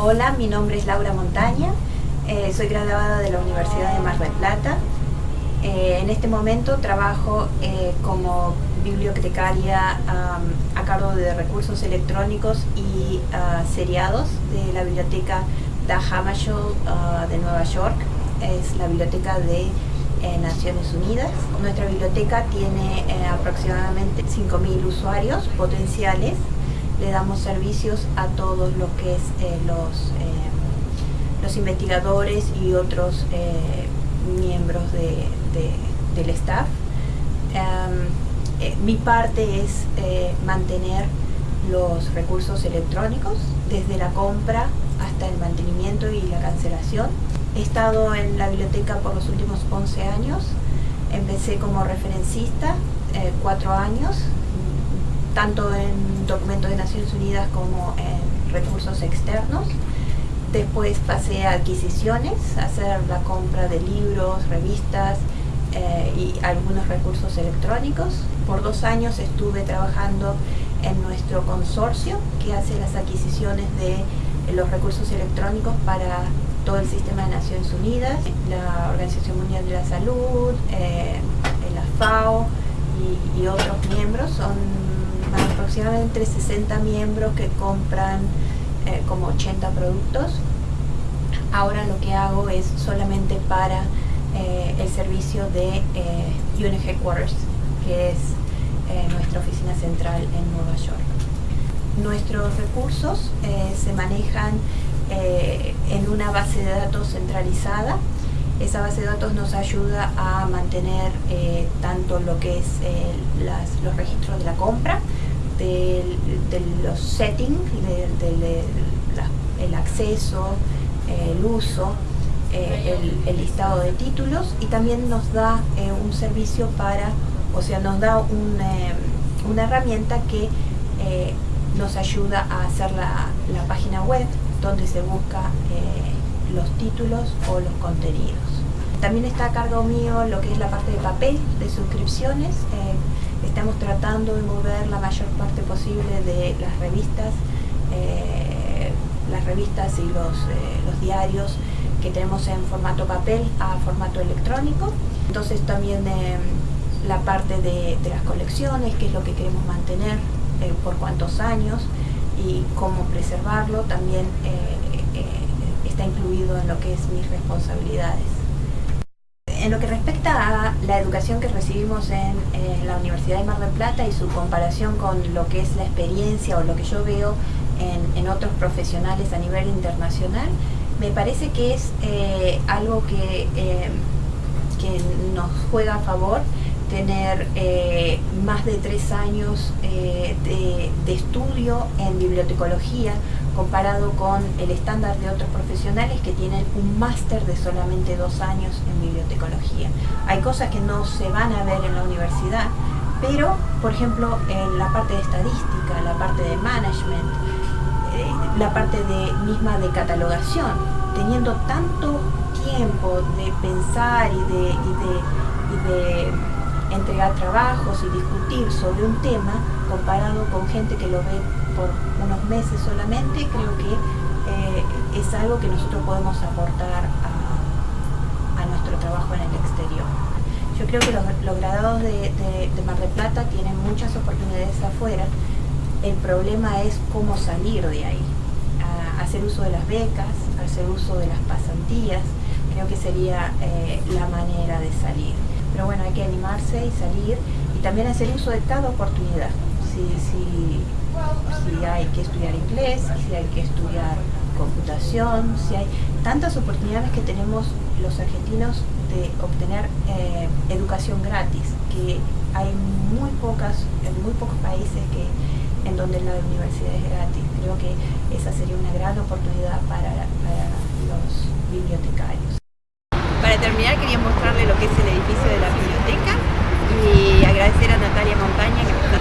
Hola, mi nombre es Laura Montaña, eh, soy graduada de la Universidad de Mar del Plata. Eh, en este momento trabajo eh, como bibliotecaria a cargo de recursos electrónicos y ah, seriados de la biblioteca Da Hammarskjöld ah, de Nueva York. Es la biblioteca de Naciones Unidas. Nuestra biblioteca tiene aproximadamente 5.000 usuarios potenciales le damos servicios a todos los que es eh, los, eh, los investigadores y otros eh, miembros del staff. Em, mi parte es mantener los recursos electrónicos desde la compra hasta el mantenimiento y la cancelación. He estado en la biblioteca por los últimos 11 años. Empecé como referencista, cuatro años, tanto en documentos de Naciones Unidas como en recursos externos. Después pasé a adquisiciones, hacer la compra de libros, revistas eh, y algunos recursos electrónicos. Por dos años estuve trabajando en nuestro consorcio que hace las adquisiciones de los recursos electrónicos para todo el sistema de Naciones Unidas, la Organización Mundial de la Salud, eh, la FAO y, y otros miembros. Son aproximadamente 60 miembros que compran eh, como 80 productos. Ahora lo que hago es solamente para eh, el servicio de eh, Headquarters, que es nuestra oficina central en Nueva York. Nuestros recursos se manejan en una base de datos centralizada esa base de datos nos ayuda a mantener tanto lo que es los registros de la compra de, los settings, del el acceso, el uso, eh, el, listado de títulos y también nos da eh, un servicio para, o sea, nos da eh, una herramienta que nos ayuda a hacer la, página web donde se busca los títulos o los contenidos. También está a cargo mío lo que es la parte de papel de suscripciones estamos tratando de mover la mayor parte posible de las revistas, eh, las revistas y los, eh, los, diarios que tenemos en formato papel a formato electrónico. Entonces también eh, la parte de, las colecciones, qué es lo que queremos mantener, por cuántos años y cómo preservarlo, también está incluido en lo que es mis responsabilidades. En lo que respecta a la educación que recibimos en, la Universidad de Mar del Plata y su comparación con lo que es la experiencia o lo que yo veo en, otros profesionales a nivel internacional, me parece que es eh, algo que, eh, que nos juega a favor tener eh, más de tres años de, de, estudio en bibliotecología comparado con el estándar de otros profesionales que tienen un máster de solamente dos años en bibliotecología. Hay cosas que no se van a ver en la universidad, pero, por ejemplo, en la parte de estadística, la parte de management, eh, la parte de, misma de catalogación, teniendo tanto tiempo de pensar y de, y de entregar trabajos y discutir sobre un tema comparado con gente que lo ve por unos meses solamente, creo que eh, es algo que nosotros podemos aportar a, nuestro trabajo en el exterior. Yo creo que los, graduados de, Mar del Plata tienen muchas oportunidades afuera, el problema es cómo salir de ahí, hacer uso de las becas, hacer uso de las pasantías, creo que sería eh, la manera de salir. Pero bueno, hay que animarse y salir y también hacer uso de cada oportunidad. Si, si, si hay que estudiar inglés, si hay que estudiar computación, si hay tantas oportunidades que tenemos los argentinos de obtener eh, educación gratis, que hay muy pocas, en muy pocos países que en donde la universidad es gratis. Creo que esa sería una gran oportunidad para, los bibliotecarios. Para terminar quería mostrarle lo que es el edificio de la biblioteca y agradecer a Natalia Montaña que me está